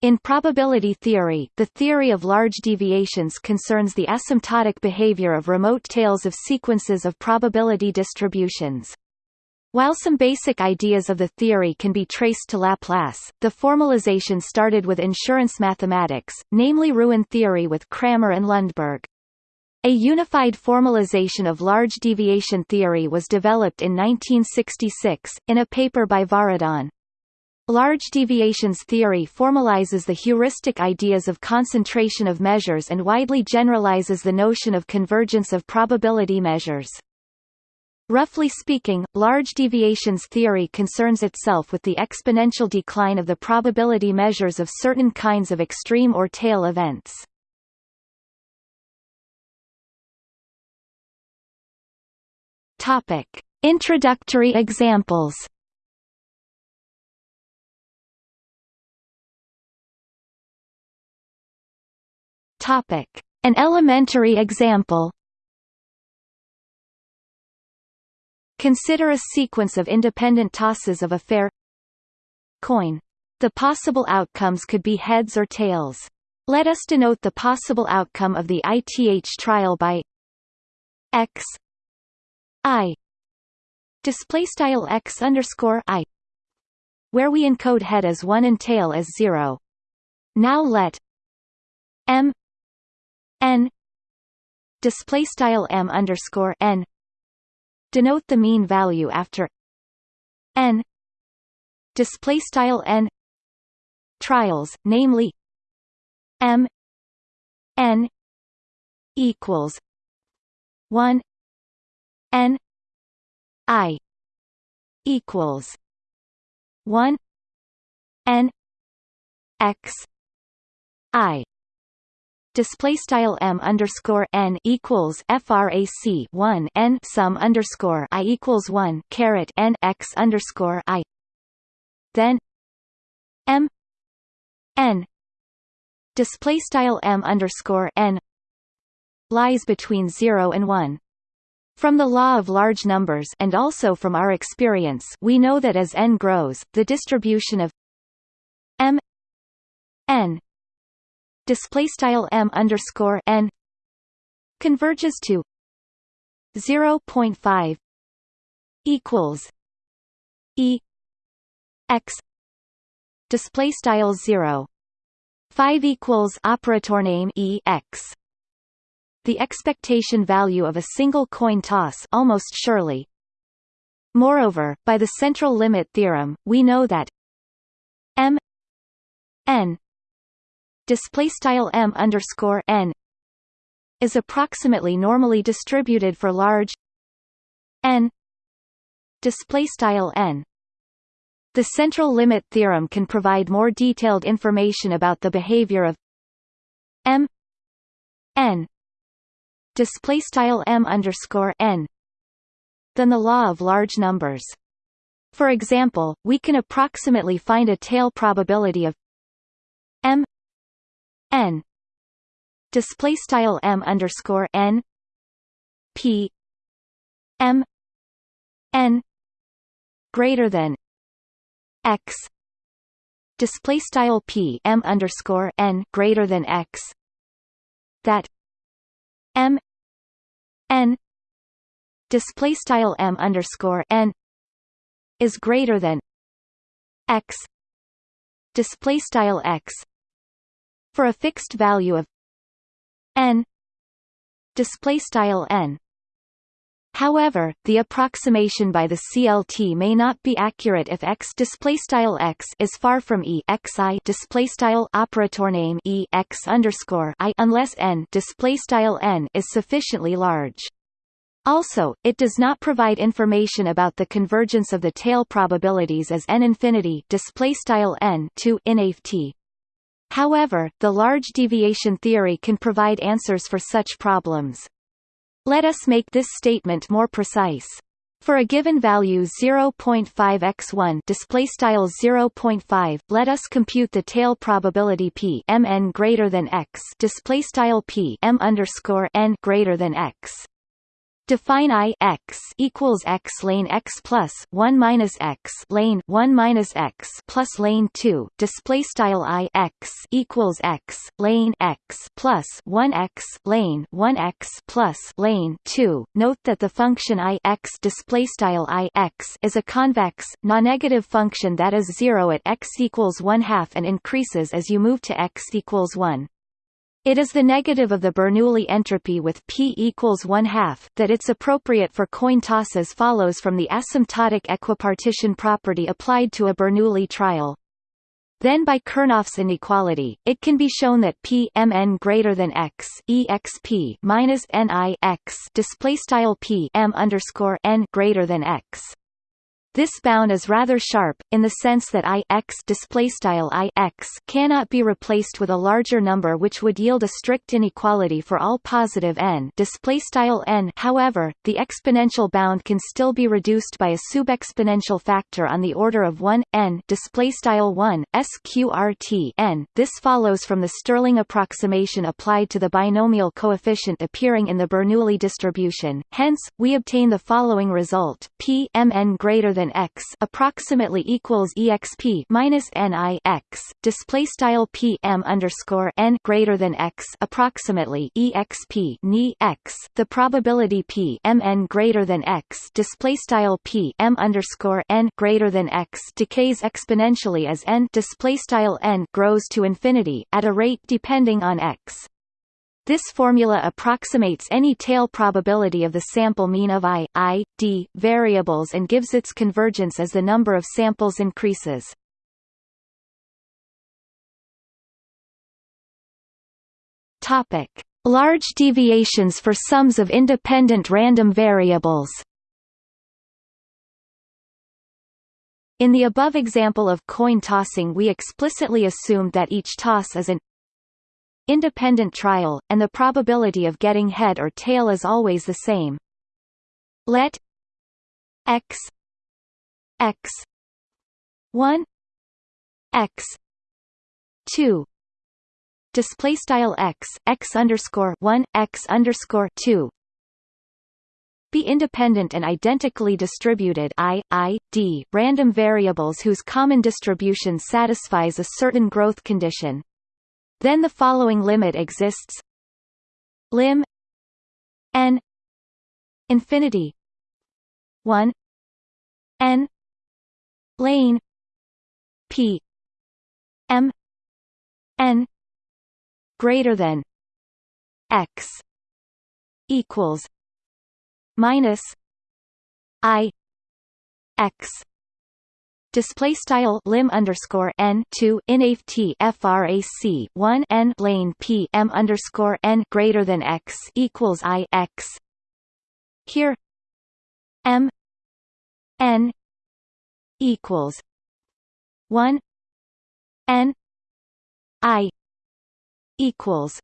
In probability theory, the theory of large deviations concerns the asymptotic behavior of remote tails of sequences of probability distributions. While some basic ideas of the theory can be traced to Laplace, the formalization started with insurance mathematics, namely Ruin theory with Cramer and Lundberg. A unified formalization of large deviation theory was developed in 1966, in a paper by Varadhan. Large deviations theory formalizes the heuristic ideas of concentration of measures and widely generalizes the notion of convergence of probability measures. Roughly speaking, large deviations theory concerns itself with the exponential decline of the probability measures of certain kinds of extreme or tail events. Topic: Introductory examples. Topic: An elementary example. Consider a sequence of independent tosses of a fair coin. The possible outcomes could be heads or tails. Let us denote the possible outcome of the ith trial by x i display style x underscore i where we encode head as 1 and tail as 0. Now let m n display style m underscore n denote the mean value after n display style n trials, namely m n equals one n i equals one n x i display style m underscore n equals frac 1 n sum underscore i equals 1 caret n x underscore i. Then m n display style m underscore n lies between 0 and 1 from the law of large numbers and also from our experience we know that as n grows, the distribution of m n display style m underscore n converges to 0.5 equals e x display style 0 5 equals operator name e x. The expectation value of a single coin toss almost surely. Moreover by the central limit theorem we know that m n display style m underscore n is approximately normally distributed for large n display style n. The central limit theorem can provide more detailed information about the behavior of m n display style m underscore n than the law of large numbers. For example, we can approximately find a tail probability of m n. Display style m underscore n. P. M. N. Greater than x. Display style p m underscore n greater than x. That m. N. Display style m underscore n is greater than x. Display style x for a fixed value of n display style n However, the approximation by the CLT may not be accurate if x x is far from e operator name e x underscore i unless n n is sufficiently large. Also, it does not provide information about the convergence of the tail probabilities as n infinity display style n to t. However, the large deviation theory can provide answers for such problems. Let us make this statement more precise. For a given value 0.5 x1 display style 0.5, let us compute the tail probability p mn greater than x display style p m underscore n greater than x. Define I x equals x lane x plus one minus x lane one minus x plus lane two. Display style I x equals x lane x plus one x lane one x plus lane two. Note that the function I x display style I x is a convex, non-negative function that is zero at x equals one half and increases as you move to x equals one. It is the negative of the Bernoulli entropy with p equals 1 half that it's appropriate for coin tosses follows from the asymptotic equipartition property applied to a Bernoulli trial. Then by Chernoff's inequality, it can be shown that p m n greater than x exp minus ni x display style p m underscore n greater than x. This bound is rather sharp, in the sense that I x cannot be replaced with a larger number which would yield a strict inequality for all positive n n. However, the exponential bound can still be reduced by a subexponential factor on the order of 1 n 1 sqrt n. This follows from the Stirling approximation applied to the binomial coefficient appearing in the Bernoulli distribution. Hence, we obtain the following result: p mn greater than x approximately equals exp minus ni x display style p m underscore n greater than x approximately exp ni x. The probability p m n greater than x display style p m underscore n greater than x decays exponentially as n display style n grows to infinity at a rate depending on x. This formula approximates any tail probability of the sample mean of i, i, d variables and gives its convergence as the number of samples increases. Topic: Large deviations for sums of independent random variables. In the above example of coin tossing we explicitly assumed that each toss is an independent trial, and the probability of getting head or tail is always the same. Let x x 1 x 2 display style x x underscore 1 x underscore 2 be independent and identically distributed i, i, d, random variables whose common distribution satisfies a certain growth condition. Then the following limit exists. Lim n infinity 1 n lane p m n greater than x equals minus i x display style lim underscore n two inft frac one n lane p m underscore n greater than x equals i x. Here m n equals one n i equals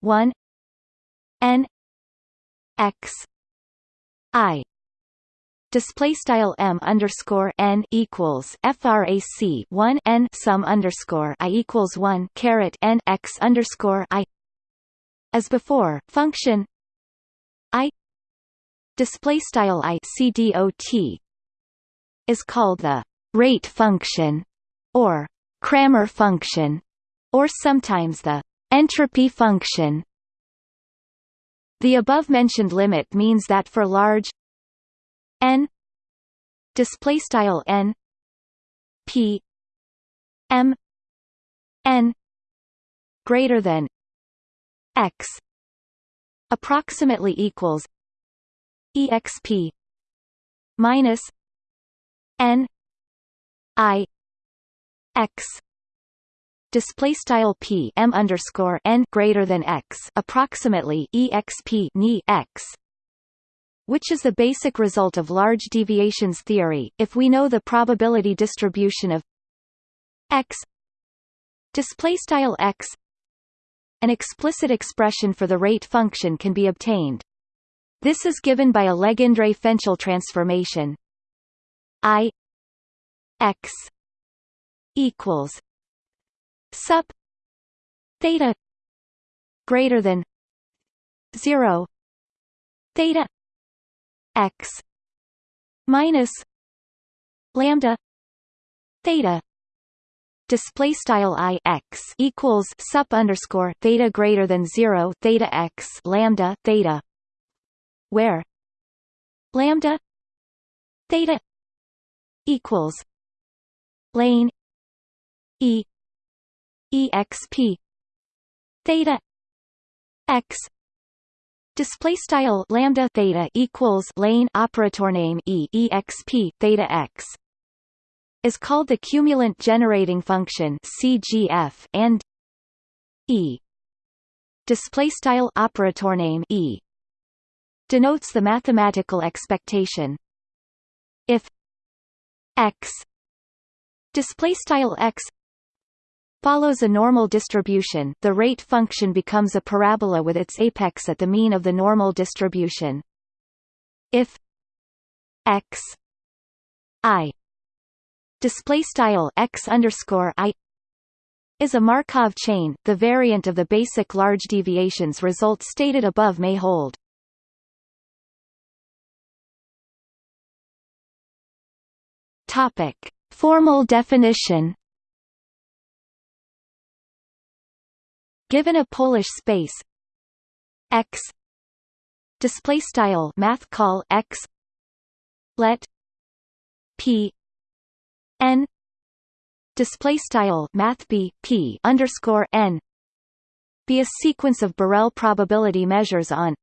one n x i display style m underscore n equals frac 1 n sum underscore i equals 1 caret n x underscore i. As before function i display style i c dot is called the rate function or Cramer function or sometimes the entropy function. The above-mentioned limit means that for large n display style n p m n greater than x approximately equals exp minus n i x display style p m underscore n greater than x approximately exp ni x which is the basic result of large deviations theory, if we know the probability distribution of x displaystyle x an explicit expression for the rate function can be obtained. This is given by a Legendre-Fenchel transformation i x equals sup theta greater than 0 theta x minus lambda theta display style i x equals sup underscore theta greater than zero theta x lambda theta where lambda theta equals lane e exp theta x display style lambda theta equals lane operator name e exp theta x is called the cumulant generating function CGF and e display style operator name e denotes the mathematical expectation. If x display style x follows a normal distribution the rate function becomes a parabola with its apex at the mean of the normal distribution if x i display style x underscore i is a Markov chain, the variant of the basic large deviations result stated above may hold. Topic: Formal definition. Given a Polish space x display style math call x let p n display style math b p underscore n be a sequence of Borel probability measures on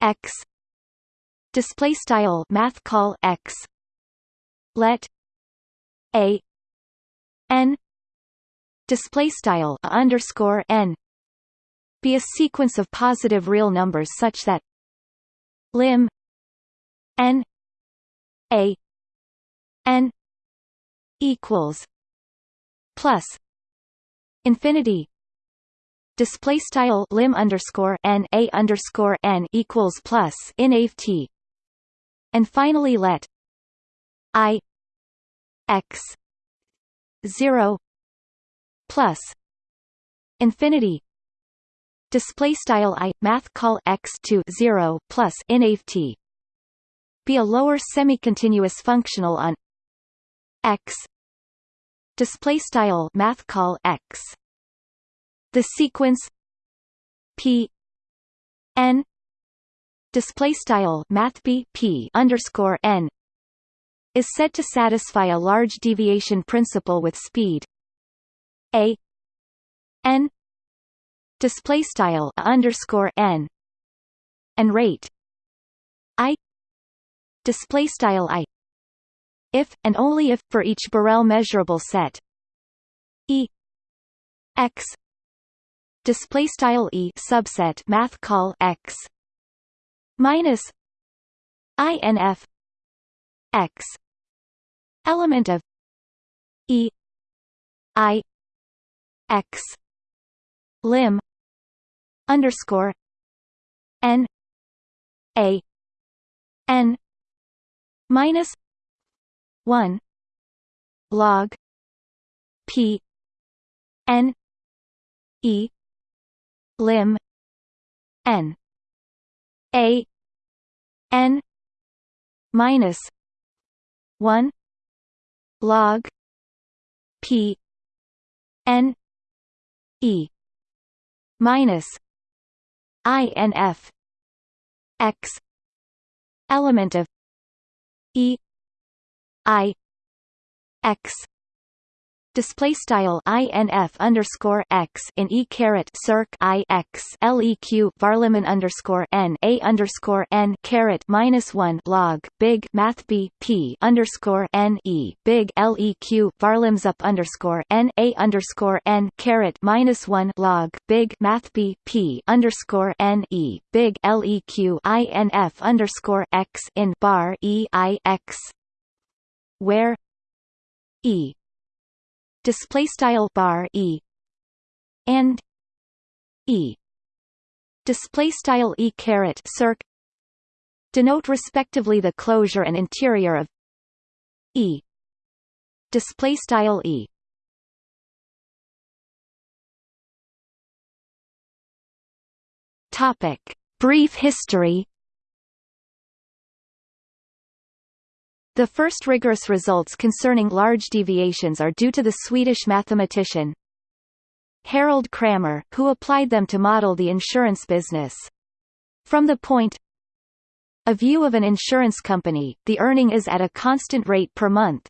x display style math call x let a n display style underscore n be a sequence of positive real numbers such that lim n a n equals plus infinity. Display style lim underscore n a underscore n equals plus in t. And finally let i x 0 plus infinity display style i math call x to 0 plus t be a lower semi-continuous functional on x display style math call x. The sequence p n display style math b p underscore n is said to satisfy a large deviation principle with speed a n display style underscore n and rate i display style i if, and only if, for each Borel measurable set. E x display style E subset math call x minus INF x element of E I x. Lim. Underscore. N. A. N. Minus 1 log. P. N. E. Lim. N. A. N. Minus 1 log. P. N e minus inf x element of e i x display style inf underscore x in e caret circ i x leq varleman underscore n a underscore n caret minus one log big math b p underscore n e big leq varlams up underscore n a underscore n caret minus one log big math b p underscore n e big leq inf underscore x in bar e i x where e display style bar e and e. Display style e caret circ denote respectively the closure and interior of e. Display style e. Topic. Brief history The first rigorous results concerning large deviations are due to the Swedish mathematician Harald Cramér, who applied them to model the insurance business. From the point of view of an insurance company, the earning is at a constant rate per month.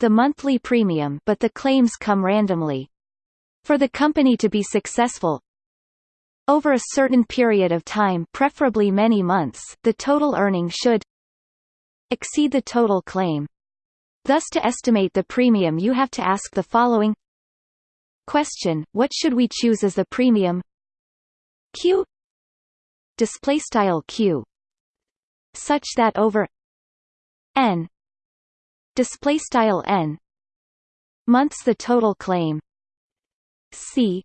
The monthly premium but the claims come randomly. For the company to be successful, over a certain period of time preferably many months, the total earning should exceed the total claim. Thus to estimate the premium you have to ask the following. Question, what should we choose as the premium? Q. Display style Q. Such that over n. Display style n. Months the total claim. C.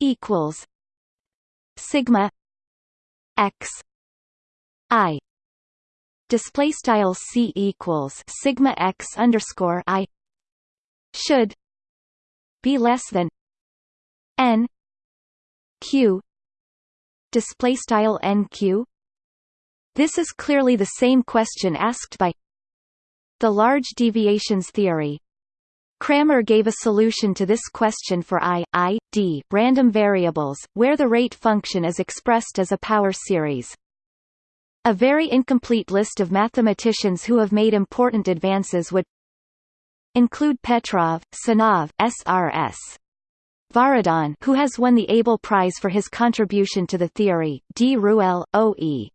Equals sigma x i display style c equals sigma x underscore i should be less than n q display style nq this is clearly the same question asked by the large deviations theory Cramér gave a solution to this question for i, i, d random variables, where the rate function is expressed as a power series. A very incomplete list of mathematicians who have made important advances would include Petrov, Sanov, SRS. Varadhan who has won the Abel Prize for his contribution to the theory, D. Ruelle, O. E.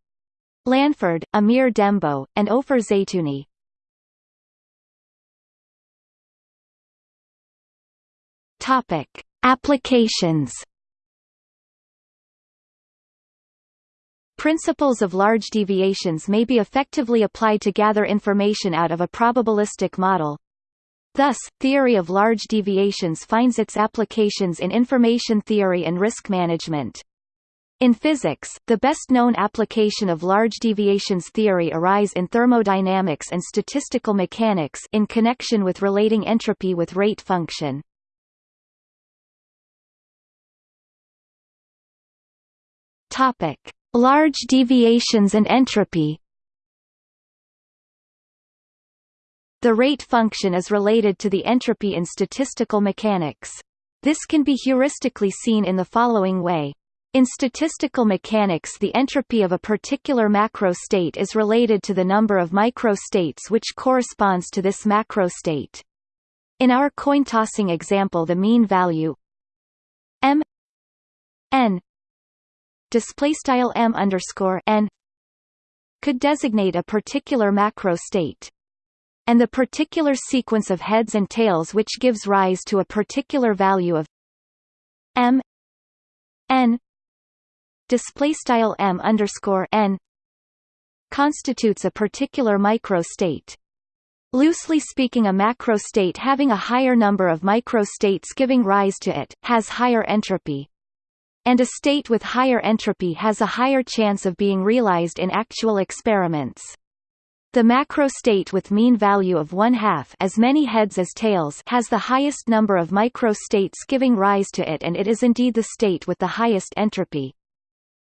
Lanford, Amir Dembo, and Ofer Zeitouni. Topic: Applications. Principles of large deviations may be effectively applied to gather information out of a probabilistic model. Thus, theory of large deviations finds its applications in information theory and risk management. In physics, the best-known application of large deviations theory arise in thermodynamics and statistical mechanics in connection with relating entropy with rate function. Topic: Large deviations and entropy. The rate function is related to the entropy in statistical mechanics. This can be heuristically seen in the following way. In statistical mechanics the entropy of a particular macro state is related to the number of micro states which corresponds to this macro state. In our coin tossing example the mean value m n display style m underscore n could designate a particular macro state and the particular sequence of heads and tails which gives rise to a particular value of m n display style m underscore n constitutes a particular micro state. Loosely speaking a macro state having a higher number of micro states giving rise to it, has higher entropy and a state with higher entropy has a higher chance of being realized in actual experiments. The macro state with mean value of one half as many heads as tails has the highest number of micro states giving rise to it and it is indeed the state with the highest entropy.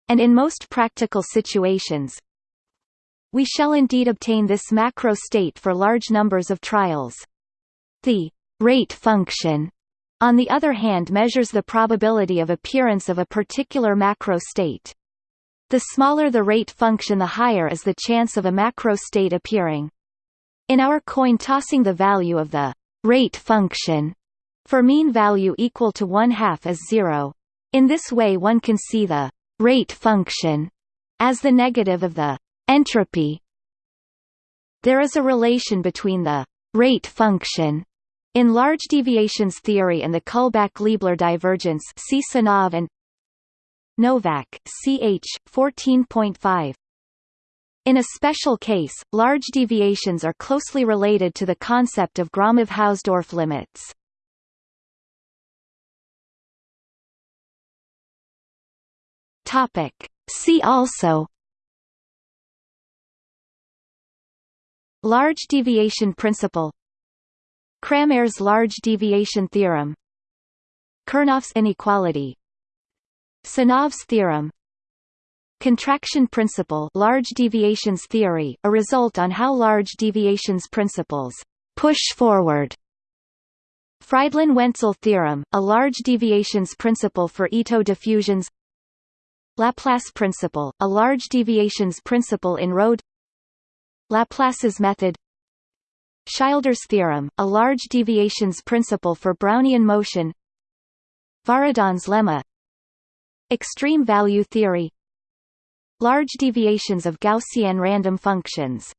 And in most practical situations, we shall indeed obtain this macro state for large numbers of trials. The rate function on the other hand measures the probability of appearance of a particular macro state. The smaller the rate function the higher is the chance of a macro state appearing. In our coin tossing the value of the rate function for mean value equal to one half is zero. In this way one can see the rate function as the negative of the entropy. There is a relation between the rate function in large deviations theory and the Kullback-Leibler divergence see Sanov and Novak, ch. 14.5. In a special case, large deviations are closely related to the concept of Gromov-Hausdorff limits. Topic. See also Large deviation principle Cramér's large deviation theorem Chernoff's inequality Sanov's theorem Contraction principle large deviations theory, a result on how large deviations principles push forward. Freidlin-Wentzell theorem, a large deviations principle for Ito diffusions Laplace principle, a large deviations principle in Rho Laplace's method Schilder's theorem, a large deviations principle for Brownian motion. Varadhan's lemma. Extreme value theory. Large deviations of Gaussian random functions